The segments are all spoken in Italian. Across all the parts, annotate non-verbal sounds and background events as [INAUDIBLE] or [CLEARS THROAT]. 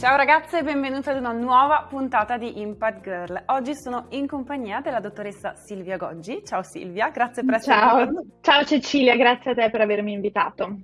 Ciao ragazze e benvenute ad una nuova puntata di Impact Girl. Oggi sono in compagnia della dottoressa Silvia Goggi. Ciao Silvia, grazie per essere Ciao. qui. Ciao Cecilia, grazie a te per avermi invitato.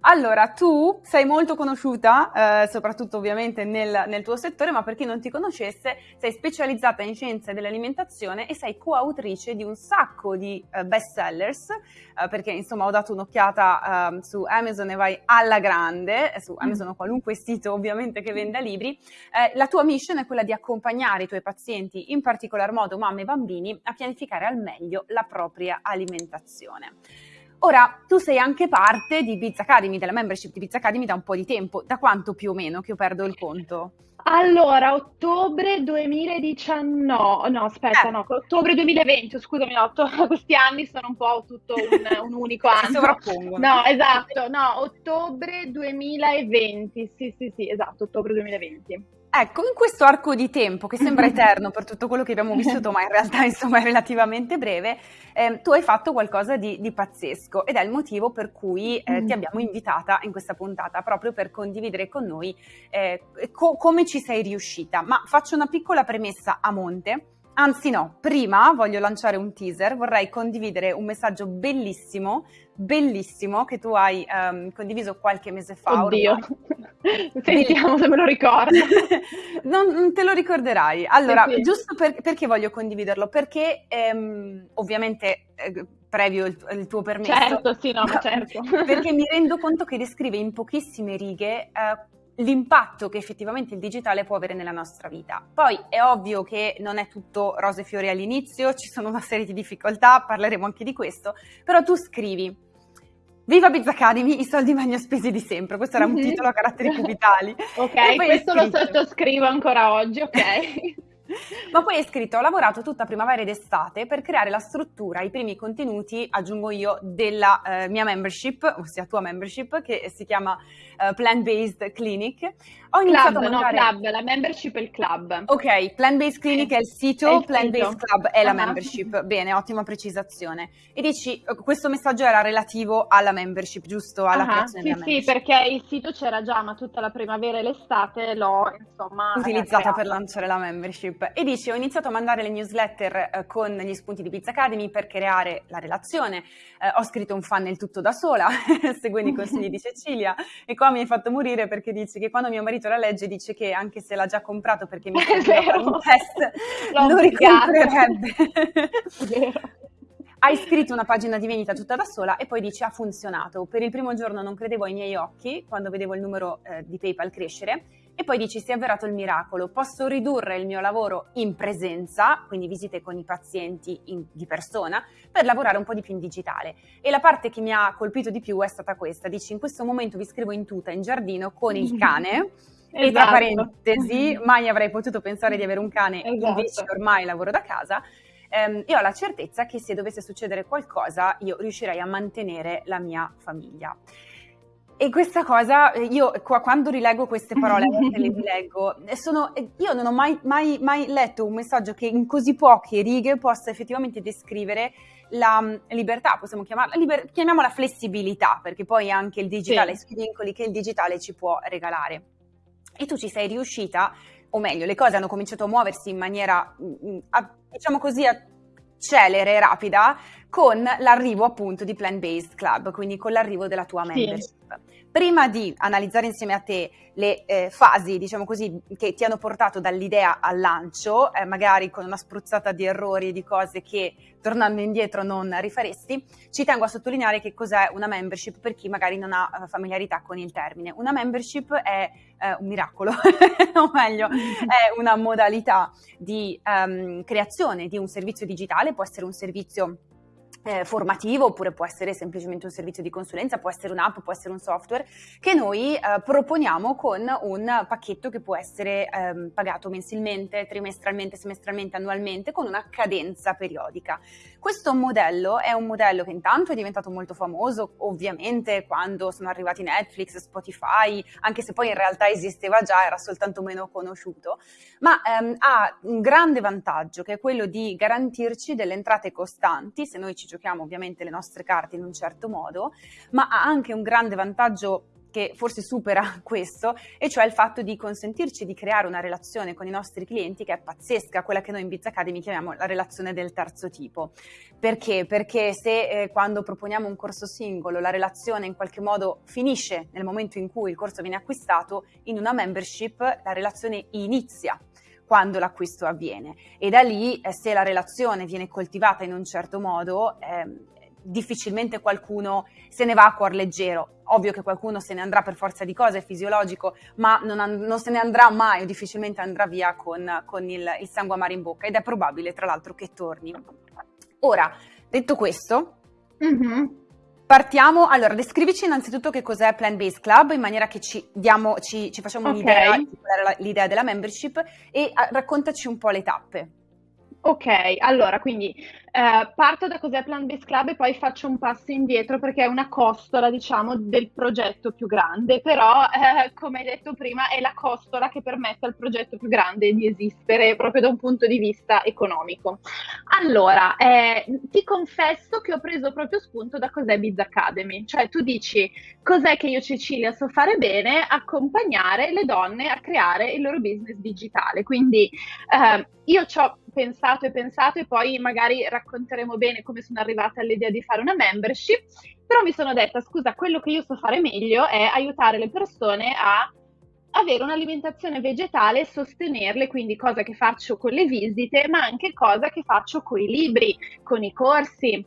Allora, tu sei molto conosciuta, eh, soprattutto ovviamente nel, nel, tuo settore, ma per chi non ti conoscesse, sei specializzata in scienze dell'alimentazione e sei coautrice di un sacco di eh, best sellers, eh, perché insomma ho dato un'occhiata ehm, su Amazon e vai alla grande, su mm. Amazon o qualunque sito ovviamente che venda libri. Eh, la tua mission è quella di accompagnare i tuoi pazienti, in particolar modo mamme e bambini, a pianificare al meglio la propria alimentazione. Ora, tu sei anche parte di Biz Academy, della membership di Biz Academy da un po' di tempo. Da quanto più o meno che io perdo il conto? Allora, ottobre 2019, no aspetta, eh. no, ottobre 2020, scusami, no, [LAUGHS] questi anni sono un po' tutto un, un unico anno. Si sovrappongono. No, esatto, no, ottobre 2020, sì, sì, sì, esatto, ottobre 2020. Ecco, in questo arco di tempo che sembra [LAUGHS] eterno per tutto quello che abbiamo vissuto, ma in realtà insomma è relativamente breve, eh, tu hai fatto qualcosa di, di, pazzesco ed è il motivo per cui eh, ti mm. abbiamo invitata in questa puntata, proprio per condividere con noi eh, co- come ci sei riuscita. Ma faccio una piccola premessa a monte. Anzi no, prima voglio lanciare un teaser, vorrei condividere un messaggio bellissimo, bellissimo, che tu hai um, condiviso qualche mese fa. Oddio, ormai. sentiamo se me lo ricordo. [LAUGHS] non, non, te lo ricorderai. Allora, sì, giusto per, perché voglio condividerlo? Perché ehm, ovviamente... Eh, previo il, il, tuo permesso. Certo, sì, no, [LAUGHS] certo. perché mi rendo conto che descrive in pochissime righe eh, l'impatto che effettivamente il digitale può avere nella nostra vita. Poi è ovvio che non è tutto rose e fiori all'inizio, ci sono una serie di difficoltà, parleremo anche di questo, però tu scrivi Viva Biz Academy, i soldi meglio spesi di sempre. Questo era un mm-hmm. titolo a caratteri cubitali. [LAUGHS] ok, questo lo sottoscrivo ancora oggi, ok. [LAUGHS] Ma poi è scritto, ho lavorato tutta primavera ed estate per creare la struttura, i primi contenuti, aggiungo io, della eh, mia membership, ossia tua membership, che si chiama uh, Plant Based Clinic. Ho iniziato club, a mandare... no, club, la membership è il club. Ok, Plant Based Clinic è il sito, è Plant Based Club è la membership. Bene, ottima precisazione. E dici, eh, questo messaggio era relativo alla membership, giusto? Alla creazione sì, sì, perché il sito c'era già, ma tutta la primavera e l'estate l'ho, insomma... Utilizzata per lanciare la membership. E dici, ho iniziato a mandare le newsletter eh, con gli spunti di Pizza Academy per creare la relazione. Eh, ho scritto un funnel tutto da sola, [LAUGHS] seguendo i consigli di Cecilia. E qua mi hai fatto morire perché dici che quando mio marito la legge dice che anche se l'ha già comprato perché mi [LAUGHS] ha fatto un test, lo ricomprerebbe. Hai scritto una pagina di vendita tutta da sola e poi dici ha funzionato. Per il primo giorno non credevo ai miei occhi quando vedevo il numero eh, di PayPal crescere e poi dici si è avverato il miracolo, posso ridurre il mio lavoro in presenza, quindi visite con i pazienti in, di persona, per lavorare un po' di più in digitale. E la parte che mi ha colpito di più è stata questa, dici in questo momento vi scrivo in tuta in giardino con il [LAUGHS] cane. Esatto. E tra esatto. parentesi, [LAUGHS] mai avrei potuto pensare di avere un cane, esatto. invece ormai lavoro da casa. Um, e ho la certezza che se dovesse succedere qualcosa io riuscirei a mantenere la mia famiglia. E questa cosa, io qua, quando rileggo queste parole, le [LAUGHS] rileggo, sono, io non ho mai, mai, mai, letto un messaggio che in così poche righe possa effettivamente descrivere la mm, libertà, possiamo chiamarla, liber, chiamiamola flessibilità, perché poi anche il digitale, sì. i vincoli che il digitale ci può regalare. E tu ci sei riuscita, o meglio, le cose hanno cominciato a muoversi in maniera, mm, mm, diciamo così, celere e rapida con l'arrivo appunto di Plant Based Club, quindi con l'arrivo della tua membership. Sì. Prima di analizzare insieme a te le eh, fasi, diciamo così, che ti hanno portato dall'idea al lancio, eh, magari con una spruzzata di errori, di cose che tornando indietro non rifaresti, ci tengo a sottolineare che cos'è una membership per chi magari non ha eh, familiarità con il termine. Una membership è eh, un miracolo, [LAUGHS] o meglio, è una modalità di um, creazione di un servizio digitale, può essere un servizio eh, formativo oppure può essere semplicemente un servizio di consulenza, può essere un'app, può essere un software che noi eh, proponiamo con un pacchetto che può essere ehm, pagato mensilmente, trimestralmente, semestralmente, annualmente con una cadenza periodica. Questo modello è un modello che intanto è diventato molto famoso, ovviamente quando sono arrivati Netflix, Spotify, anche se poi in realtà esisteva già, era soltanto meno conosciuto, ma ehm, ha un grande vantaggio che è quello di garantirci delle entrate costanti se noi ci giochiamo ovviamente le nostre carte in un certo modo, ma ha anche un grande vantaggio che forse supera [LAUGHS] questo, e cioè il fatto di consentirci di creare una relazione con i nostri clienti che è pazzesca, quella che noi in Biz Academy chiamiamo la relazione del terzo tipo. Perché? Perché se eh, quando proponiamo un corso singolo la relazione in qualche modo finisce nel momento in cui il corso viene acquistato, in una membership la relazione inizia quando l'acquisto avviene e da lì eh, se la relazione viene coltivata in un certo modo eh, difficilmente qualcuno se ne va a cuor leggero. Ovvio che qualcuno se ne andrà per forza di cose, è fisiologico, ma non, non se ne andrà mai o difficilmente andrà via con, con il, il sangue amaro in bocca ed è probabile tra l'altro che torni. Ora, detto questo, mm-hmm. Partiamo, allora descrivici innanzitutto che cos'è Plant Based Club in maniera che ci, diamo, ci, ci facciamo okay. un'idea, l'idea della membership e a, raccontaci un po' le tappe. Ok, allora quindi eh, parto da cos'è Plant Based Club e poi faccio un passo indietro perché è una costola, diciamo, del progetto più grande, però eh, come hai detto prima è la costola che permette al progetto più grande di esistere proprio da un punto di vista economico. Allora, eh, ti confesso che ho preso proprio spunto da cos'è Biz Academy, cioè tu dici cos'è che io Cecilia so fare bene? Accompagnare le donne a creare il loro business digitale, quindi eh, io ho pensato e pensato e poi magari racconteremo bene come sono arrivata all'idea di fare una membership, però mi sono detta scusa, quello che io so fare meglio è aiutare le persone a avere un'alimentazione vegetale e sostenerle, quindi cosa che faccio con le visite, ma anche cosa che faccio con i libri, con i corsi,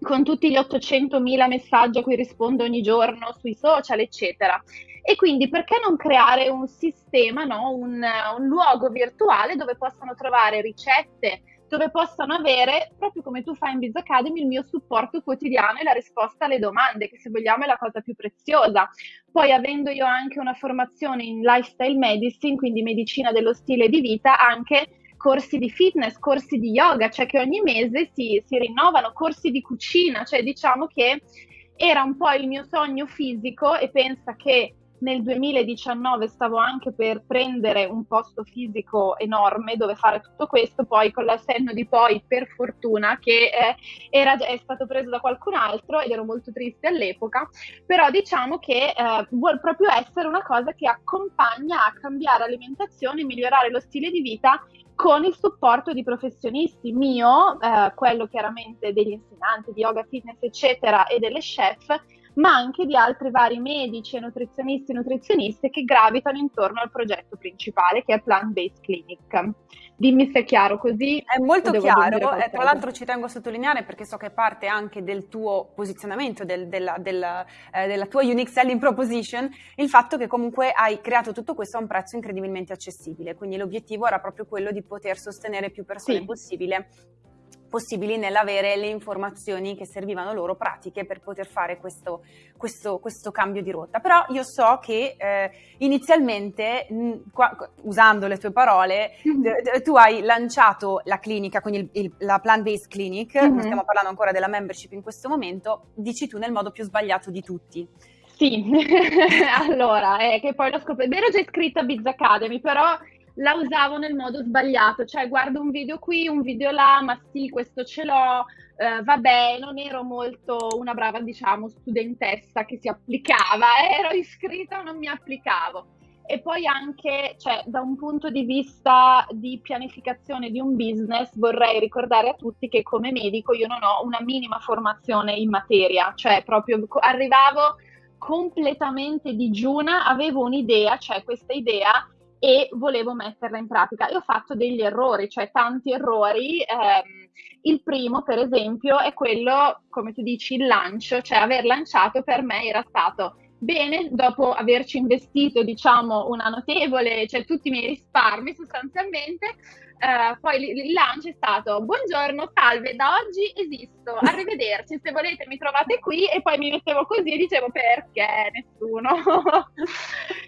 con tutti gli 800.000 messaggi a cui rispondo ogni giorno sui social, eccetera. E quindi perché non creare un sistema, no? un, un luogo virtuale dove possano trovare ricette, dove possano avere, proprio come tu fai in Biz Academy, il mio supporto quotidiano e la risposta alle domande, che se vogliamo è la cosa più preziosa. Poi avendo io anche una formazione in lifestyle medicine, quindi medicina dello stile di vita, anche corsi di fitness, corsi di yoga, cioè che ogni mese si, si rinnovano, corsi di cucina, cioè diciamo che era un po' il mio sogno fisico e pensa che nel 2019 stavo anche per prendere un posto fisico enorme dove fare tutto questo, poi con la senno di poi, per fortuna, che eh, era, è stato preso da qualcun altro ed ero molto triste all'epoca, però diciamo che eh, vuole proprio essere una cosa che accompagna a cambiare alimentazione, migliorare lo stile di vita con il supporto di professionisti. Mio, eh, quello chiaramente degli insegnanti di yoga, fitness, eccetera, e delle chef, ma anche di altri vari medici e nutrizionisti e nutrizioniste che gravitano intorno al progetto principale che è Plant Based Clinic. Dimmi se è chiaro così. È molto chiaro, e tra l'altro ci tengo a sottolineare perché so che parte anche del tuo posizionamento, del, della, del, eh, della tua unique selling proposition, il fatto che comunque hai creato tutto questo a un prezzo incredibilmente accessibile, quindi l'obiettivo era proprio quello di poter sostenere più persone sì. possibile possibili nell'avere le informazioni che servivano loro pratiche per poter fare questo, questo, questo cambio di rotta. Però io so che eh, inizialmente, mh, qua, usando le tue parole, mm-hmm. tu hai lanciato la clinica, quindi il, il, la plant-based clinic, mm-hmm. non stiamo parlando ancora della membership in questo momento, dici tu nel modo più sbagliato di tutti. Sì, [LAUGHS] allora, eh, che poi l'ho scoperto, ero già iscritta a Biz Academy, però la usavo nel modo sbagliato, cioè guardo un video qui, un video là, ma sì, questo ce l'ho, eh, vabbè, non ero molto una brava, diciamo, studentessa che si applicava, [LAUGHS] ero iscritta non mi applicavo. E poi anche, cioè, da un punto di vista di pianificazione di un business, vorrei ricordare a tutti che come medico io non ho una minima formazione in materia, cioè proprio arrivavo completamente digiuna, avevo un'idea, cioè questa idea e volevo metterla in pratica. E ho fatto degli errori, cioè tanti errori. Ehm, il primo, per esempio, è quello, come tu dici, il lancio, cioè aver lanciato per me era stato bene, dopo averci investito, diciamo, una notevole, cioè tutti i miei risparmi sostanzialmente, Uh, poi il lancio è stato buongiorno, salve, da oggi esisto, [LAUGHS] arrivederci, se volete mi trovate qui e poi mi mettevo così e dicevo perché nessuno.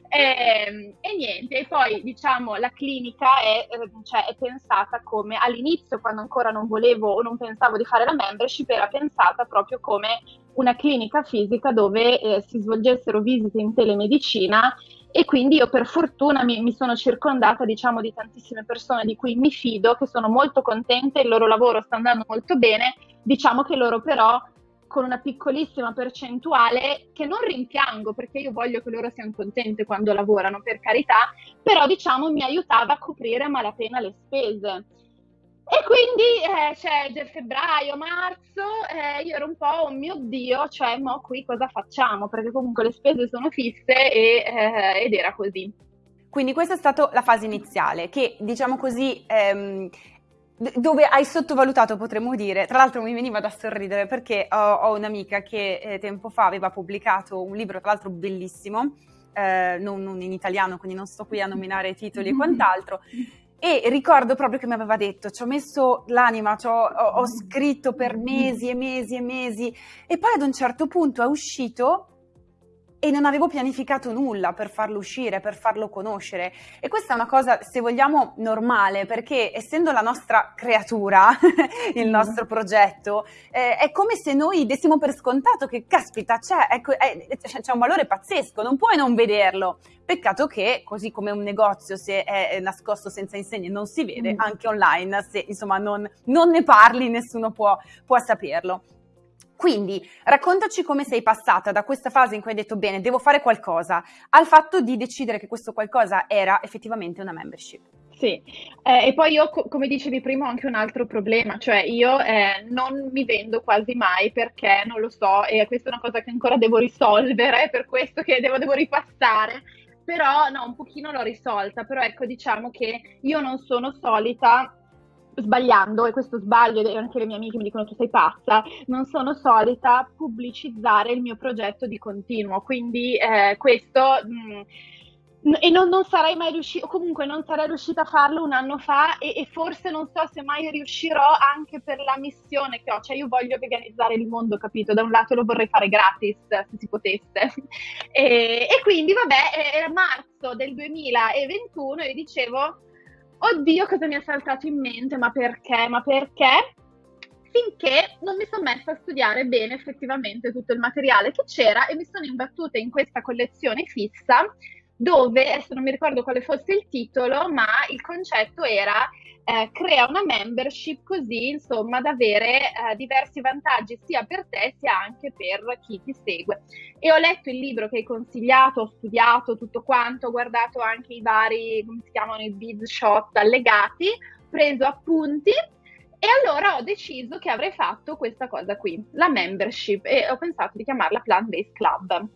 e, [LAUGHS] ehm, e, niente, e poi diciamo la clinica è, ehm, cioè, è, pensata come all'inizio quando ancora non volevo o non pensavo di fare la membership era pensata proprio come una clinica fisica dove eh, si svolgessero visite in telemedicina e quindi io per fortuna mi, mi, sono circondata diciamo di tantissime persone di cui mi fido, che sono molto contente, il loro lavoro sta andando molto bene, diciamo che loro però con una piccolissima percentuale che non rimpiango perché io voglio che loro siano contenti quando lavorano, per carità, però diciamo mi aiutava a coprire a malapena le spese. E quindi eh, c'è cioè, febbraio, marzo, eh, io ero un po', oh mio Dio, cioè, mo qui cosa facciamo? Perché comunque le spese sono fisse e, eh, ed era così. Quindi questa è stata la fase iniziale, che diciamo così ehm, dove hai sottovalutato, potremmo dire. Tra l'altro mi veniva da sorridere perché ho, ho un'amica che eh, tempo fa aveva pubblicato un libro, tra l'altro bellissimo, eh, non, non, in italiano, quindi non sto qui a nominare titoli e [LAUGHS] quant'altro. E ricordo proprio che mi aveva detto, ci ho messo l'anima, ho, ho scritto per mesi e mesi e mesi, e poi ad un certo punto è uscito e non avevo pianificato nulla per farlo uscire, per farlo conoscere. E questa è una cosa, se vogliamo, normale, perché essendo la nostra creatura, [LAUGHS] il mm. nostro progetto, eh, è come se noi dessimo per scontato che, caspita, c'è, ecco, è, c'è un valore pazzesco, non puoi non vederlo. Peccato che, così come un negozio, se è nascosto senza insegne, non si vede, mm. anche online, se insomma non, non ne parli, nessuno può, può saperlo. Quindi raccontaci come sei passata da questa fase in cui hai detto bene, devo fare qualcosa, al fatto di decidere che questo qualcosa era effettivamente una membership. Sì, eh, e poi io, co- come dicevi prima, ho anche un altro problema, cioè io eh, non mi vendo quasi mai perché non lo so, e questa è una cosa che ancora devo risolvere, per questo che devo, devo ripassare, però no, un pochino l'ho risolta, però ecco diciamo che io non sono solita sbagliando, e questo sbaglio, e anche le mie amiche mi dicono tu sei pazza, non sono solita pubblicizzare il mio progetto di continuo, quindi eh, questo... Mh, mm, e non, non, sarei mai riuscita, comunque non sarei riuscita a farlo un anno fa e, e, forse non so se mai riuscirò anche per la missione che ho, cioè io voglio veganizzare il mondo, capito? Da un lato lo vorrei fare gratis, se si potesse. [LAUGHS] E, e quindi vabbè, era marzo del 2021 e dicevo oddio cosa mi è saltato in mente, ma perché, ma perché? Finché non mi sono messa a studiare bene effettivamente tutto il materiale che c'era e mi sono imbattuta in questa collezione fissa dove, adesso non mi ricordo quale fosse il titolo, ma il concetto era eh, crea una membership così insomma da avere eh, diversi vantaggi sia per te sia anche per chi ti segue. E ho letto il libro che hai consigliato, ho studiato tutto quanto, ho guardato anche i vari, come si chiamano, i bid shot allegati, preso appunti e allora ho deciso che avrei fatto questa cosa qui, la membership, e ho pensato di chiamarla Plant Based Club.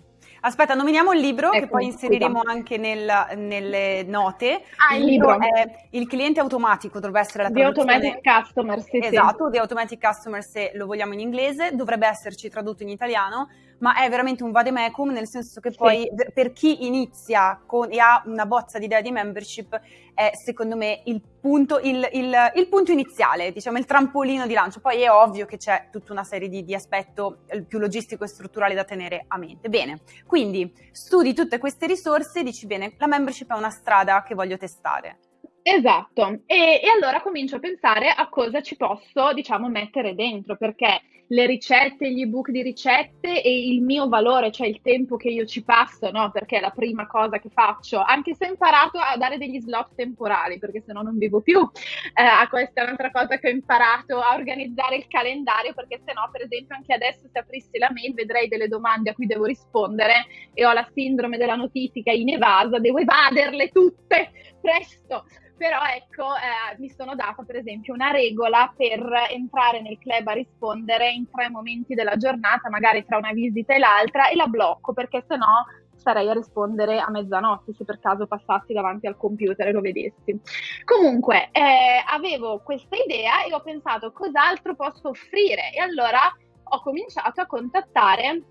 Aspetta, nominiamo il libro ecco, che poi inseriremo scusa. anche nel, nelle note. Ah, il, libro è Il cliente automatico, dovrebbe essere la traduzione. The Automatic Customer, sì, Esatto, sì. The Automatic Customer se lo vogliamo in inglese, dovrebbe esserci tradotto in italiano ma è veramente un vademecum, nel senso che poi sì. per chi inizia con, e ha una bozza di idea di membership è secondo me il punto, il, il, il punto, iniziale, diciamo il trampolino di lancio. Poi è ovvio che c'è tutta una serie di, di aspetto eh, più logistico e strutturale da tenere a mente. Bene, quindi studi tutte queste risorse e dici bene, la membership è una strada che voglio testare. Esatto, e, e, allora comincio a pensare a cosa ci posso, diciamo, mettere dentro, perché le ricette, gli ebook di ricette e il mio valore, cioè il tempo che io ci passo, no? Perché è la prima cosa che faccio, anche se ho imparato a dare degli slot temporali, perché se no non vivo più. Eh, questa è un'altra cosa che ho imparato a organizzare il calendario, perché se no, per esempio, anche adesso se aprissi la mail vedrei delle domande a cui devo rispondere e ho la sindrome della notifica in evasa, devo evaderle tutte presto però ecco eh, mi sono data per esempio una regola per entrare nel club a rispondere in tre momenti della giornata, magari tra una visita e l'altra e la blocco perché sennò starei a rispondere a mezzanotte se per caso passassi davanti al computer e lo vedessi. Comunque eh, avevo questa idea e ho pensato cos'altro posso offrire e allora ho cominciato a contattare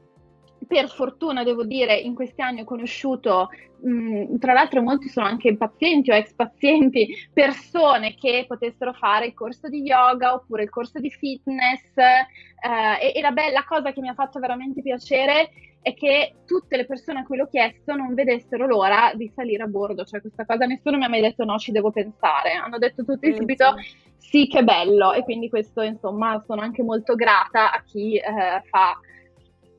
per fortuna devo dire in questi anni ho conosciuto mh, tra l'altro molti sono anche pazienti o ex pazienti persone che potessero fare il corso di yoga oppure il corso di fitness eh, e, e la bella cosa che mi ha fatto veramente piacere è che tutte le persone a cui l'ho chiesto non vedessero l'ora di salire a bordo, cioè questa cosa nessuno mi ha mai detto no, ci devo pensare, hanno detto tutti subito sì che bello. E quindi questo insomma sono anche molto grata a chi eh, fa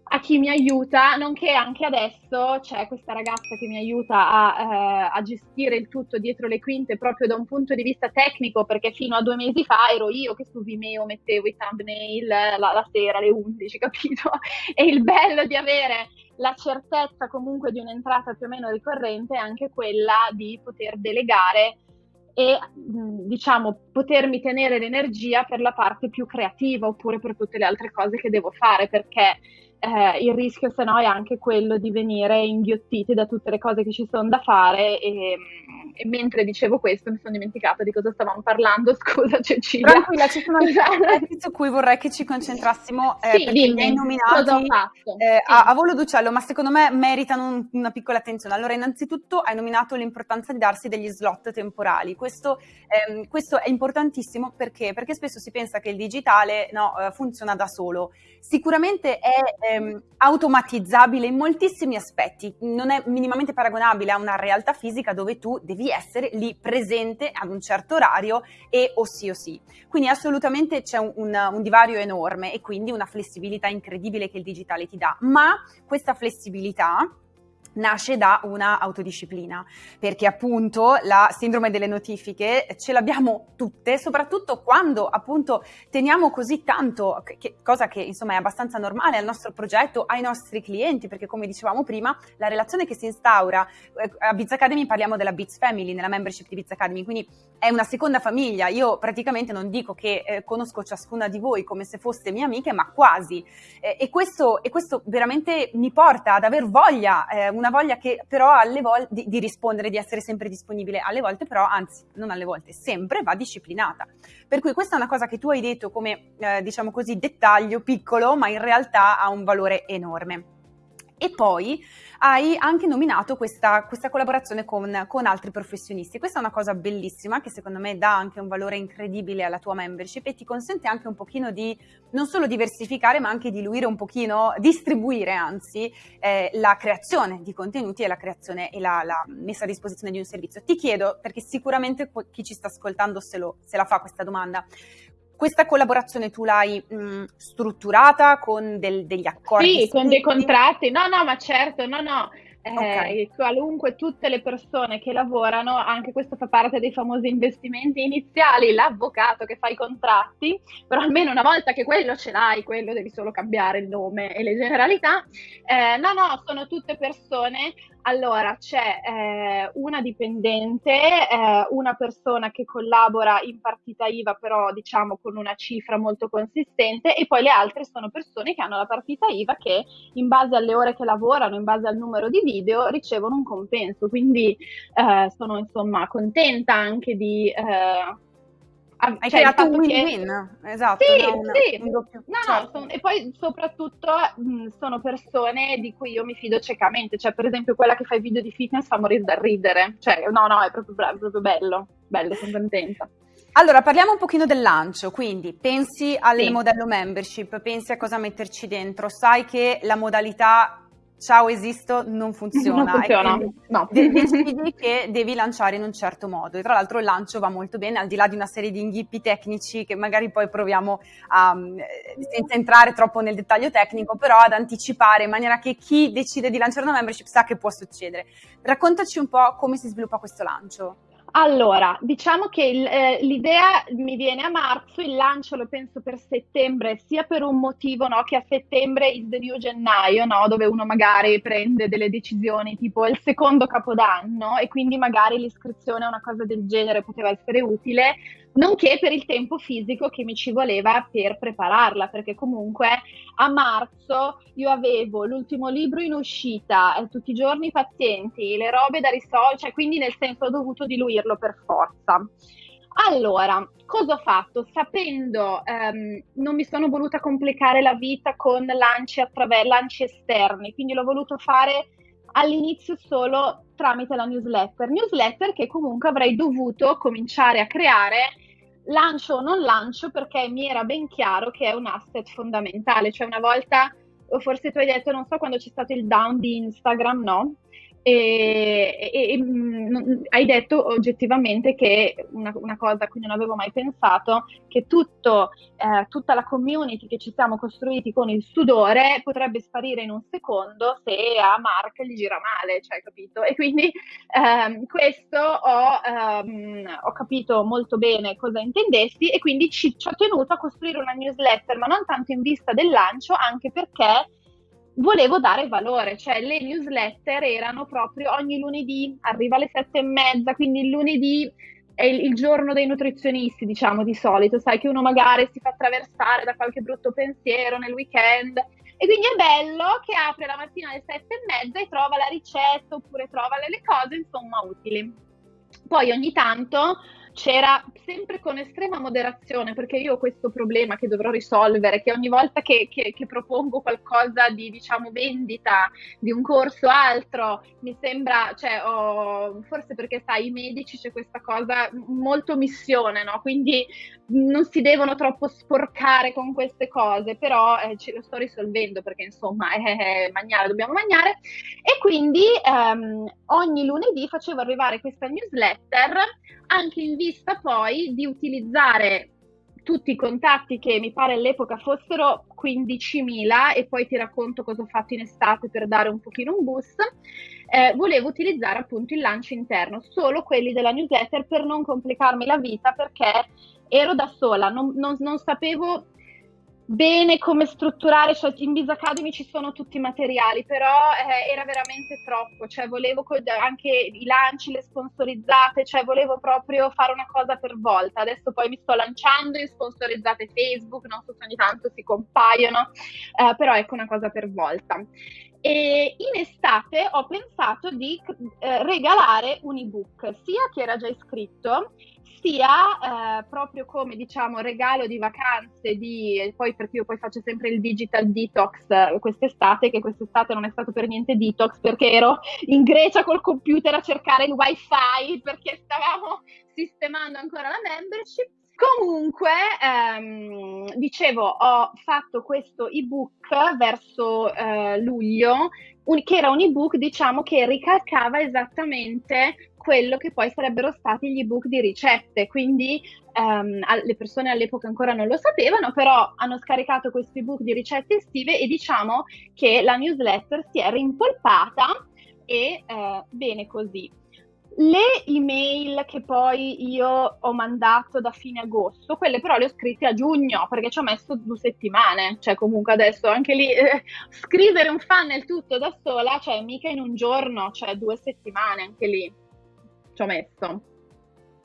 a chi mi aiuta, nonché anche adesso c'è questa ragazza che mi aiuta a, eh, a, gestire il tutto dietro le quinte proprio da un punto di vista tecnico, perché fino a due mesi fa ero io che su Vimeo mettevo i thumbnail la, la sera alle 11, [LAUGHS] capito? E il bello di avere la certezza comunque di un'entrata più o meno ricorrente è anche quella di poter delegare e diciamo potermi tenere l'energia per la parte più creativa oppure per tutte le altre cose che devo fare perché eh, il rischio se no è anche quello di venire inghiottiti da tutte le cose che ci sono da fare e, e mentre dicevo questo mi sono dimenticata di cosa stavamo parlando, [LAUGHS] scusa Cecilia. Tranquilla, ci sono [LAUGHS] aspetti su cui vorrei che ci concentrassimo eh, sì, dimmi, hai nominati eh, sì. a, a, volo d'uccello, ma secondo me meritano un, una piccola attenzione. Allora, innanzitutto hai nominato l'importanza di darsi degli slot temporali. Questo, ehm, questo è importantissimo perché? Perché spesso si pensa che il digitale no, eh, funziona da solo. Sicuramente è ehm, automatizzabile in moltissimi aspetti, non è minimamente paragonabile a una realtà fisica dove tu devi essere lì presente ad un certo orario e o sì o sì. Quindi assolutamente c'è un, un, un divario enorme e quindi una flessibilità incredibile che il digitale ti dà, ma questa flessibilità nasce da una autodisciplina, perché appunto la sindrome delle notifiche ce l'abbiamo tutte, soprattutto quando appunto teniamo così tanto, che, cosa che insomma è abbastanza normale al nostro progetto, ai nostri clienti, perché come dicevamo prima, la relazione che si instaura, eh, a Biz Academy parliamo della Biz Family, nella membership di Biz Academy, quindi è una seconda famiglia, io praticamente non dico che eh, conosco ciascuna di voi come se foste mie amiche, ma quasi, eh, e, questo, e, questo, veramente mi porta ad aver voglia, eh, una voglia che però alle volte di, di, rispondere, di essere sempre disponibile, alle volte però, anzi non alle volte, sempre va disciplinata. Per cui questa è una cosa che tu hai detto come, eh, diciamo così, dettaglio piccolo, ma in realtà ha un valore enorme. E poi hai anche nominato questa, questa collaborazione con, con, altri professionisti. Questa è una cosa bellissima che secondo me dà anche un valore incredibile alla tua membership e ti consente anche un pochino di non solo diversificare ma anche diluire un pochino, distribuire anzi eh, la creazione di contenuti e la creazione e la, la, messa a disposizione di un servizio. Ti chiedo, perché sicuramente chi ci sta ascoltando se, lo, se la fa questa domanda, questa collaborazione tu l'hai mh, strutturata con del, degli accordi? Sì, con dei contratti. No, no, ma certo, no, no. Eh, okay. qualunque, tutte le persone che lavorano, anche questo fa parte dei famosi investimenti iniziali, l'avvocato che fa i contratti, però almeno una volta che quello ce l'hai, quello devi solo cambiare il nome e le generalità. Eh, no, no, sono tutte persone allora, c'è eh, una dipendente, eh, una persona che collabora in partita IVA, però diciamo con una cifra molto consistente, e poi le altre sono persone che hanno la partita IVA che in base alle ore che lavorano, in base al numero di video, ricevono un compenso. Quindi eh, sono insomma contenta anche di eh, hai cioè, creato un win-win, esatto. Sì, no? sì. Un doppio, no, certo. no, son, e poi soprattutto mh, sono persone di cui io mi fido ciecamente, cioè per esempio quella che fa i video di fitness fa morire da ridere, cioè no, no, è proprio, è proprio bello, bello, sono contenta. Allora, parliamo un pochino del lancio, quindi pensi al sì. modello membership, pensi a cosa metterci dentro, sai che la modalità ciao esisto non funziona. Non funziona, no. decidi che devi lanciare in un certo modo. E tra l'altro il lancio va molto bene, al di là di una serie di inghippi tecnici che magari poi proviamo a, eh, senza entrare troppo nel dettaglio tecnico, però ad anticipare in maniera che chi decide di lanciare una membership sa che può succedere. Raccontaci un po' come si sviluppa questo lancio. Allora, diciamo che il, eh, l'idea mi viene a marzo, il lancio lo penso per settembre, sia per un motivo no, che a settembre il the new gennaio, no, dove uno magari prende delle decisioni tipo il secondo capodanno e quindi magari l'iscrizione a una cosa del genere poteva essere utile nonché per il tempo fisico che mi ci voleva per prepararla, perché comunque a marzo io avevo l'ultimo libro in uscita, eh, tutti i giorni pazienti, le robe da risolvere, cioè quindi nel senso ho dovuto diluirlo per forza. Allora, cosa ho fatto? Sapendo, ehm, non mi sono voluta complicare la vita con lanci, attraver- lanci esterni, quindi l'ho voluto fare all'inizio solo tramite la newsletter. Newsletter che comunque avrei dovuto cominciare a creare lancio o non lancio perché mi era ben chiaro che è un asset fondamentale. Cioè una volta, o forse tu hai detto, non so quando c'è stato il down di Instagram, no? E, e, e mh, hai detto oggettivamente che una, una, cosa a cui non avevo mai pensato, che tutto, eh, tutta la community che ci siamo costruiti con il sudore potrebbe sparire in un secondo se a Mark gli gira male, cioè, capito? E quindi ehm, questo ho, ehm, ho, capito molto bene cosa intendessi e quindi ci, ci ho tenuto a costruire una newsletter, ma non tanto in vista del lancio, anche perché volevo dare valore, cioè le newsletter erano proprio ogni lunedì, arriva alle sette e mezza, quindi il lunedì è il, il, giorno dei nutrizionisti, diciamo di solito, sai che uno magari si fa attraversare da qualche brutto pensiero nel weekend e quindi è bello che apre la mattina alle sette e mezza e trova la ricetta oppure trova le cose insomma utili. Poi ogni tanto c'era sempre con estrema moderazione, perché io ho questo problema che dovrò risolvere, che ogni volta che, che, che propongo qualcosa di, diciamo, vendita di un corso altro, mi sembra, cioè, oh, forse perché sai, i medici c'è questa cosa molto missione, no? Quindi non si devono troppo sporcare con queste cose, però eh, ce lo sto risolvendo perché insomma, [LAUGHS] eh, eh, mangiare, dobbiamo mangiare. E quindi ehm, ogni lunedì facevo arrivare questa newsletter anche in vista poi di utilizzare tutti i contatti che mi pare all'epoca fossero 15.000 e poi ti racconto cosa ho fatto in estate per dare un pochino un boost, eh, volevo utilizzare appunto il lancio interno, solo quelli della newsletter per non complicarmi la vita perché ero da sola, non, non, non sapevo bene come strutturare, cioè in Biz Academy ci sono tutti i materiali, però eh, era veramente troppo, cioè volevo anche i lanci, le sponsorizzate, cioè volevo proprio fare una cosa per volta. Adesso poi mi sto lanciando in sponsorizzate Facebook, non so se ogni tanto si compaiono, eh, però ecco una cosa per volta. E in estate ho pensato di eh, regalare un ebook, sia che era già iscritto, sia eh, proprio come diciamo regalo di vacanze, di, poi perché io poi faccio sempre il digital detox eh, quest'estate, che quest'estate non è stato per niente detox perché ero in Grecia col computer a cercare il wifi perché stavamo sistemando ancora la membership. Comunque, ehm, dicevo, ho fatto questo ebook verso eh, luglio, un, che era un ebook, diciamo, che ricalcava esattamente quello che poi sarebbero stati gli ebook di ricette. Quindi um, le persone all'epoca ancora non lo sapevano, però hanno scaricato questo ebook di ricette estive e diciamo che la newsletter si è rimpolpata e uh, bene così. Le email che poi io ho mandato da fine agosto, quelle però le ho scritte a giugno perché ci ho messo due settimane, cioè comunque adesso anche lì eh, scrivere un funnel tutto da sola, cioè mica in un giorno, cioè due settimane anche lì ci ho messo.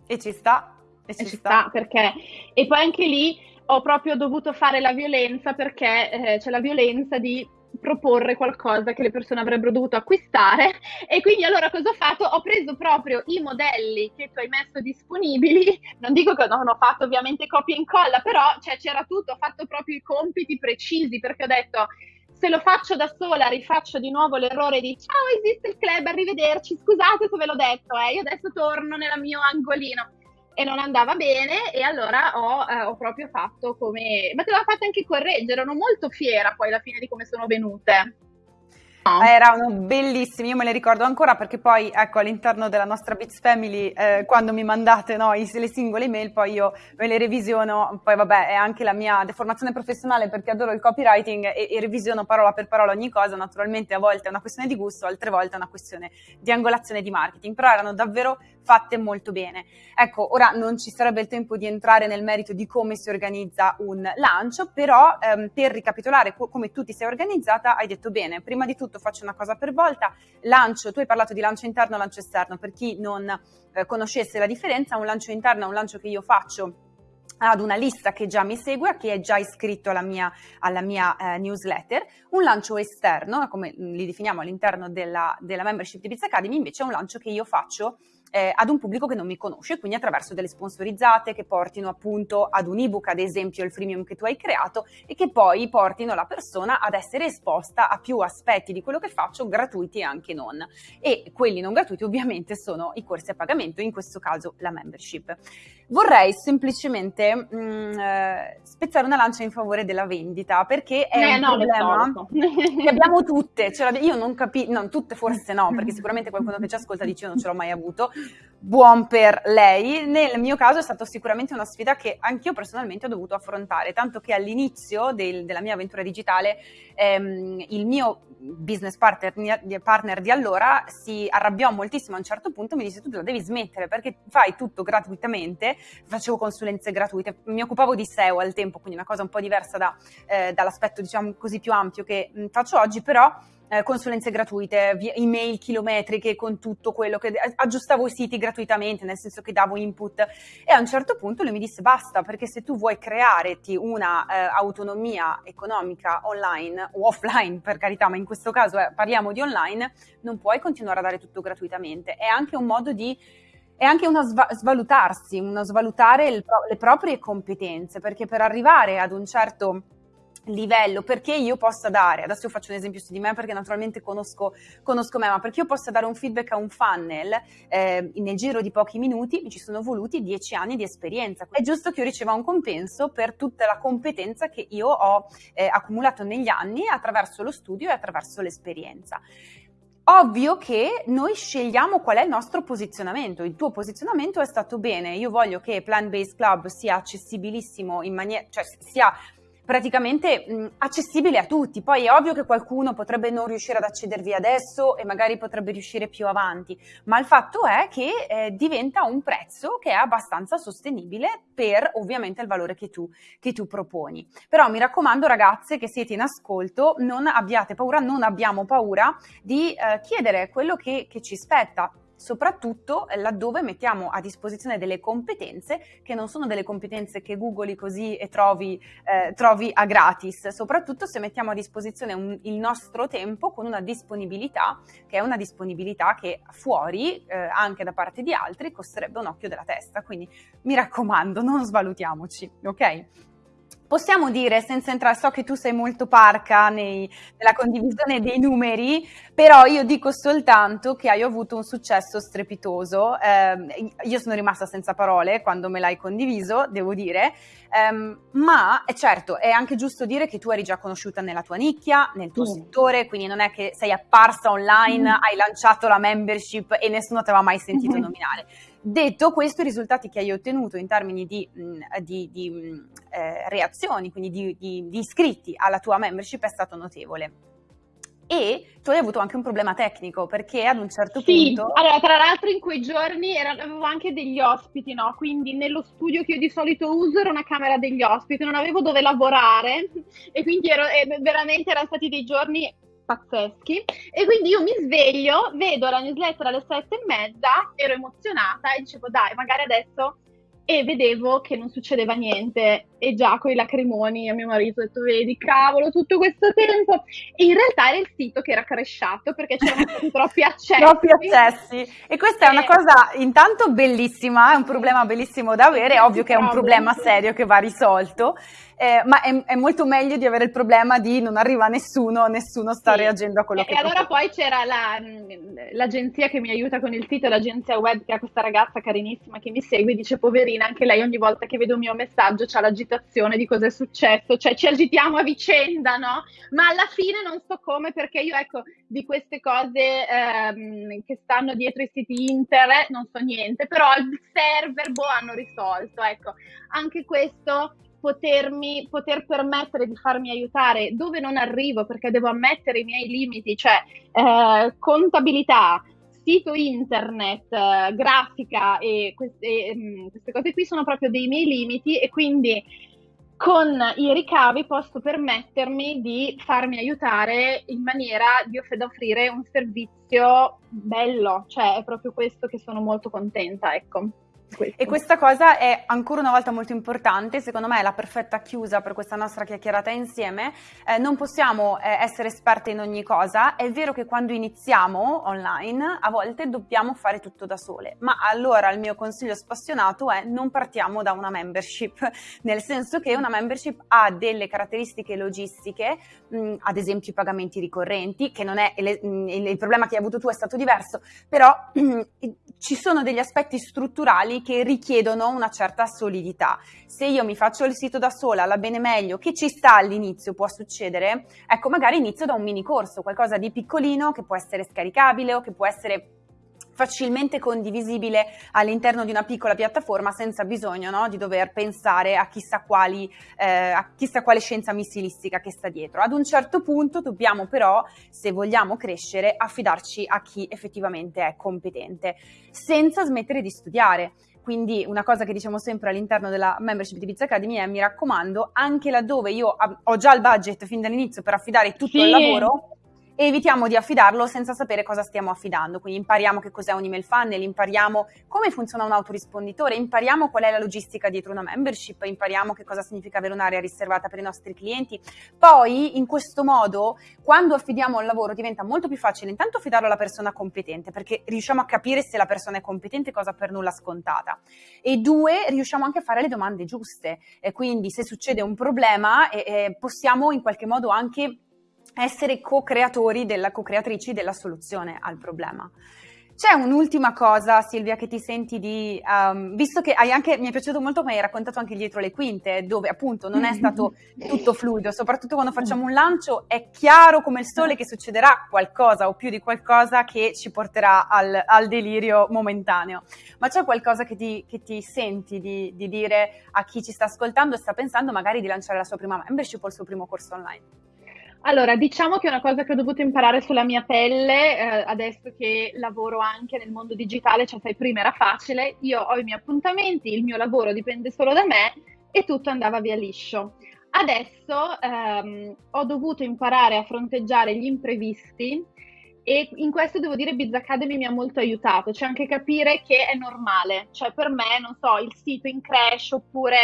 E ci sta. E ci, e ci sta. sta. perché... E poi anche lì ho proprio dovuto fare la violenza perché eh, c'è la violenza di proporre qualcosa che le persone avrebbero dovuto acquistare. E quindi allora cosa ho fatto? Ho preso proprio i modelli che tu hai messo disponibili, non dico che non ho fatto ovviamente copia e incolla, però cioè, c'era tutto, ho fatto proprio i compiti precisi perché ho detto se lo faccio da sola rifaccio di nuovo l'errore di ciao esiste il club, arrivederci, scusate se ve l'ho detto, eh, io adesso torno nel mio angolino e non andava bene e allora ho, eh, ho proprio fatto come... ma te l'ho fatta anche correggere, ero molto fiera poi alla fine di come sono venute. No. Erano bellissimi, io me le ricordo ancora perché poi ecco all'interno della nostra Bits Family eh, quando mi mandate no, i, le singole email poi io me le revisiono, poi vabbè è anche la mia deformazione professionale perché adoro il copywriting e, e revisiono parola per parola ogni cosa, naturalmente a volte è una questione di gusto, altre volte è una questione di angolazione di marketing, però erano davvero fatte molto bene. Ecco, ora non ci sarebbe il tempo di entrare nel merito di come si organizza un lancio, però ehm, per ricapitolare co- come tu ti sei organizzata, hai detto bene, prima di tutto faccio una cosa per volta, lancio, tu hai parlato di lancio interno e lancio esterno, per chi non eh, conoscesse la differenza, un lancio interno è un lancio che io faccio ad una lista che già mi segue, che è già iscritto alla mia, alla mia eh, newsletter, un lancio esterno, come li definiamo all'interno della, della membership di Biz Academy, invece è un lancio che io faccio eh, ad un pubblico che non mi conosce, quindi attraverso delle sponsorizzate che portino appunto ad un ebook, ad esempio il freemium che tu hai creato, e che poi portino la persona ad essere esposta a più aspetti di quello che faccio, gratuiti e anche non. E quelli non gratuiti ovviamente sono i corsi a pagamento, in questo caso la membership. Vorrei semplicemente mh, mm, eh, spezzare una lancia in favore della vendita perché è eh, un no, problema che [LAUGHS] abbiamo tutte. Io non capisco, non tutte forse no, perché sicuramente qualcuno che ci ascolta dice io non ce l'ho mai avuto. Buon per lei. Nel mio caso è stata sicuramente una sfida che anch'io personalmente ho dovuto affrontare, tanto che all'inizio del, della mia avventura digitale ehm, il mio business partner, partner, di allora si arrabbiò moltissimo a un certo punto, mi disse tu la devi smettere perché fai tutto gratuitamente, facevo consulenze gratuite, mi occupavo di SEO al tempo, quindi una cosa un po' diversa da, eh, dall'aspetto diciamo così più ampio che faccio oggi, però eh, consulenze gratuite, via, email chilometriche con tutto quello che aggiustavo i siti gratuitamente, nel senso che davo input e a un certo punto lui mi disse basta perché se tu vuoi crearti una eh, autonomia economica online o offline per carità, ma in questo caso eh, parliamo di online, non puoi continuare a dare tutto gratuitamente. È anche un modo di è anche uno sva- svalutarsi, uno svalutare pro- le proprie competenze, perché per arrivare ad un certo livello perché io possa dare, adesso io faccio un esempio su di me perché naturalmente conosco, conosco me, ma perché io possa dare un feedback a un funnel eh, nel giro di pochi minuti mi ci sono voluti dieci anni di esperienza. È giusto che io riceva un compenso per tutta la competenza che io ho eh, accumulato negli anni attraverso lo studio e attraverso l'esperienza. Ovvio che noi scegliamo qual è il nostro posizionamento. Il tuo posizionamento è stato bene. Io voglio che Plant Based Club sia accessibilissimo in maniera, cioè sia praticamente mh, accessibile a tutti. Poi è ovvio che qualcuno potrebbe non riuscire ad accedervi adesso e magari potrebbe riuscire più avanti, ma il fatto è che eh, diventa un prezzo che è abbastanza sostenibile per ovviamente il valore che tu, che tu proponi. Però mi raccomando ragazze che siete in ascolto, non abbiate paura, non abbiamo paura di eh, chiedere quello che, che ci spetta soprattutto laddove mettiamo a disposizione delle competenze che non sono delle competenze che googli così e trovi, eh, trovi a gratis, soprattutto se mettiamo a disposizione un, il nostro tempo con una disponibilità che è una disponibilità che fuori, eh, anche da parte di altri, costerebbe un occhio della testa. Quindi mi raccomando, non svalutiamoci, ok? Possiamo dire, senza entrare, so che tu sei molto parca nei, nella condivisione dei numeri, però io dico soltanto che hai avuto un successo strepitoso. Eh, io sono rimasta senza parole quando me l'hai condiviso, devo dire, eh, ma certo, è anche giusto dire che tu eri già conosciuta nella tua nicchia, nel tuo mm. settore, quindi non è che sei apparsa online, mm. hai lanciato la membership e nessuno ti aveva mai sentito mm. nominare. Detto questo, i risultati che hai ottenuto in termini di, di, di eh, reazioni, quindi di, di iscritti alla tua membership, è stato notevole e tu hai avuto anche un problema tecnico perché ad un certo sì, punto... allora tra l'altro in quei giorni era, avevo anche degli ospiti, no? Quindi nello studio che io di solito uso era una camera degli ospiti, non avevo dove lavorare [LAUGHS] e quindi ero, veramente erano stati dei giorni pazzeschi. E quindi io mi sveglio, vedo la newsletter alle sette e mezza, ero emozionata e dicevo dai, magari adesso e vedevo che non succedeva niente. E già con i lacrimoni a mio marito ho detto vedi cavolo tutto questo tempo. E in realtà era il sito che era cresciato perché c'erano [LAUGHS] troppi accessi. Troppi accessi. E questa è una cosa intanto bellissima è un problema bellissimo da avere è ovvio che è un problema serio che va risolto eh, ma è, è, molto meglio di avere il problema di non arriva nessuno, nessuno sta sì. reagendo a quello e, che E allora poi c'era la, l'agenzia che mi aiuta con il sito, l'agenzia web che ha questa ragazza carinissima che mi segue, dice poverina, anche lei ogni volta che vede un mio messaggio c'ha l'agitazione di cosa è successo, cioè ci agitiamo a vicenda, no? Ma alla fine non so come perché io ecco di queste cose ehm, che stanno dietro i siti internet non so niente, però il server boh hanno risolto, ecco, anche questo potermi, poter permettere di farmi aiutare. Dove non arrivo? Perché devo ammettere i miei limiti, cioè eh, contabilità, sito internet, eh, grafica e queste, eh, queste cose qui sono proprio dei miei limiti e quindi con i ricavi posso permettermi di farmi aiutare in maniera di offrire un servizio bello, cioè è proprio questo che sono molto contenta, ecco. E questa cosa è ancora una volta molto importante, secondo me è la perfetta chiusa per questa nostra chiacchierata insieme. Eh, non possiamo eh, essere esperte in ogni cosa, è vero che quando iniziamo online a volte dobbiamo fare tutto da sole, ma allora il mio consiglio spassionato è non partiamo da una membership, [LAUGHS] nel senso che una membership ha delle caratteristiche logistiche, mh, ad esempio i pagamenti ricorrenti, che non è il, il, il problema che hai avuto tu è stato diverso, però [CLEARS THROAT] ci sono degli aspetti strutturali che richiedono una certa solidità. Se io mi faccio il sito da sola, la bene meglio, che ci sta all'inizio, può succedere, ecco magari inizio da un mini corso, qualcosa di piccolino che può essere scaricabile o che può essere facilmente condivisibile all'interno di una piccola piattaforma senza bisogno no, di dover pensare a chissà, quali, eh, a chissà quale scienza missilistica che sta dietro. Ad un certo punto dobbiamo però, se vogliamo crescere, affidarci a chi effettivamente è competente, senza smettere di studiare. Quindi una cosa che diciamo sempre all'interno della membership di Biz Academy è mi raccomando, anche laddove io ho già il budget fin dall'inizio per affidare tutto sì. il lavoro, e evitiamo di affidarlo senza sapere cosa stiamo affidando. Quindi impariamo che cos'è un email funnel, impariamo come funziona un autorisponditore, impariamo qual è la logistica dietro una membership, impariamo che cosa significa avere un'area riservata per i nostri clienti. Poi in questo modo, quando affidiamo il lavoro, diventa molto più facile intanto affidarlo alla persona competente, perché riusciamo a capire se la persona è competente, cosa per nulla scontata. E due, riusciamo anche a fare le domande giuste. E quindi se succede un problema, eh, eh, possiamo in qualche modo anche essere co-creatori della co-creatrici della soluzione al problema. C'è un'ultima cosa, Silvia, che ti senti di, um, visto che hai anche, mi è piaciuto molto come hai raccontato anche dietro le quinte, dove appunto non è stato tutto fluido, soprattutto quando facciamo un lancio è chiaro come il sole che succederà qualcosa o più di qualcosa che ci porterà al, al delirio momentaneo. Ma c'è qualcosa che ti, che ti senti di, di dire a chi ci sta ascoltando e sta pensando magari di lanciare la sua prima membership o il suo primo corso online? Allora, diciamo che una cosa che ho dovuto imparare sulla mia pelle, eh, adesso che lavoro anche nel mondo digitale, cioè sai, prima era facile, io ho i miei appuntamenti, il mio lavoro dipende solo da me e tutto andava via liscio. Adesso ehm, ho dovuto imparare a fronteggiare gli imprevisti e in questo devo dire Biz Academy mi ha molto aiutato, cioè anche capire che è normale, cioè per me, non so, il sito in crash oppure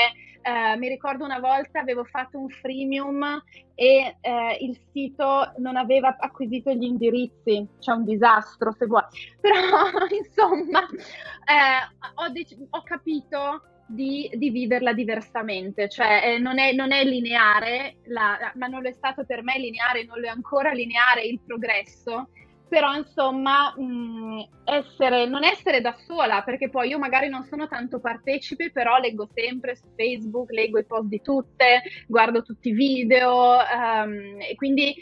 eh, mi ricordo una volta avevo fatto un freemium e eh, il sito non aveva acquisito gli indirizzi, cioè un disastro se vuoi, [LAUGHS] però insomma eh, ho, dec- ho, capito di dividerla diversamente, cioè eh, non, è, non, è, lineare, la, ma non lo è stato per me lineare, non lo è ancora lineare il progresso però insomma mh, essere, non essere da sola, perché poi io magari non sono tanto partecipe, però leggo sempre su Facebook, leggo i post di tutte, guardo tutti i video um, e quindi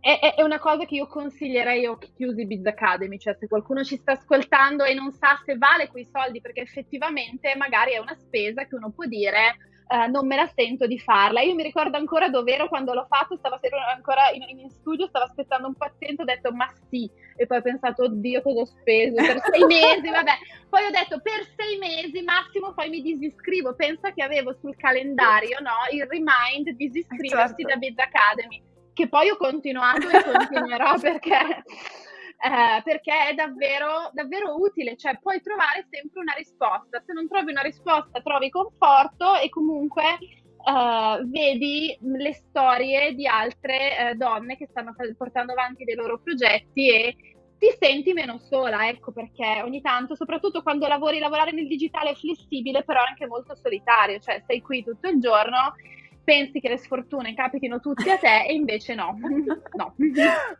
è, è, una cosa che io consiglierei a occhi chiusi Biz Academy, cioè se qualcuno ci sta ascoltando e non sa se vale quei soldi, perché effettivamente magari è una spesa che uno può dire eh, non me la sento di farla. Io mi ricordo ancora dove ero quando l'ho fatto, stavo ancora in, in, studio, stavo aspettando un paziente, ho detto ma sì, e poi ho pensato oddio cosa ho speso per [LAUGHS] sei mesi, vabbè. Poi ho detto per sei mesi massimo poi mi disiscrivo, pensa che avevo sul calendario no, il remind disiscriversi certo. da Biz Academy, che poi ho continuato e continuerò [LAUGHS] perché eh, perché è davvero, davvero utile, cioè puoi trovare sempre una risposta. Se non trovi una risposta, trovi conforto e comunque eh, vedi le storie di altre eh, donne che stanno portando avanti dei loro progetti e ti senti meno sola, ecco perché ogni tanto, soprattutto quando lavori, lavorare nel digitale è flessibile, però anche molto solitario, cioè sei qui tutto il giorno pensi che le sfortune capitino tutte a te e invece no. [LAUGHS] no.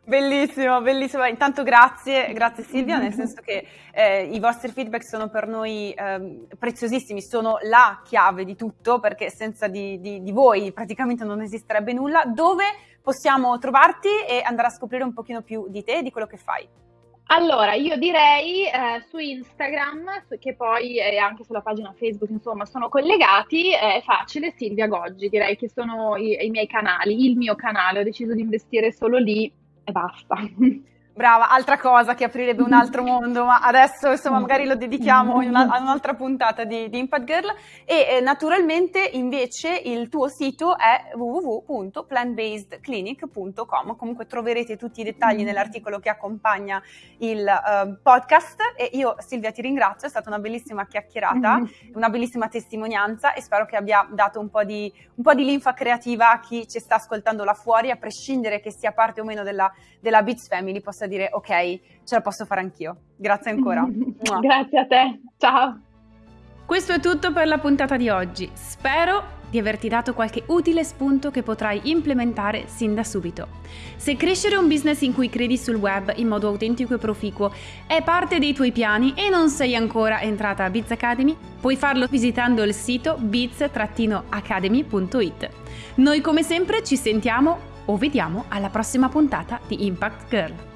Bellissimo, bellissimo. Intanto grazie, grazie Silvia, nel [LAUGHS] senso che eh, i vostri feedback sono per noi eh, preziosissimi, sono la chiave di tutto perché senza di, di, di voi praticamente non esisterebbe nulla. Dove possiamo trovarti e andare a scoprire un pochino più di te e di quello che fai? Allora, io direi eh, su Instagram, che poi è anche sulla pagina Facebook, insomma, sono collegati, è facile, Silvia Goggi, direi che sono i, i miei canali, il mio canale, ho deciso di investire solo lì e basta. [LAUGHS] Brava, altra cosa che aprirebbe un altro mondo, ma adesso insomma magari lo dedichiamo a un'altra puntata di, di Impact Girl. E eh, naturalmente invece il tuo sito è www.plantbasedclinic.com, comunque troverete tutti i dettagli nell'articolo che accompagna il uh, podcast. E io Silvia ti ringrazio, è stata una bellissima chiacchierata, una bellissima testimonianza e spero che abbia dato un po' di, un po di linfa creativa a chi ci sta ascoltando là fuori, a prescindere che sia parte o meno della, della Beats Family, possa dire ok, ce la posso fare anch'io. Grazie ancora. [LAUGHS] Grazie a te, ciao. Questo è tutto per la puntata di oggi. Spero di averti dato qualche utile spunto che potrai implementare sin da subito. Se crescere un business in cui credi sul web in modo autentico e proficuo è parte dei tuoi piani e non sei ancora entrata a Biz Academy, puoi farlo visitando il sito biz-academy.it. Noi come sempre ci sentiamo o vediamo alla prossima puntata di Impact Girl.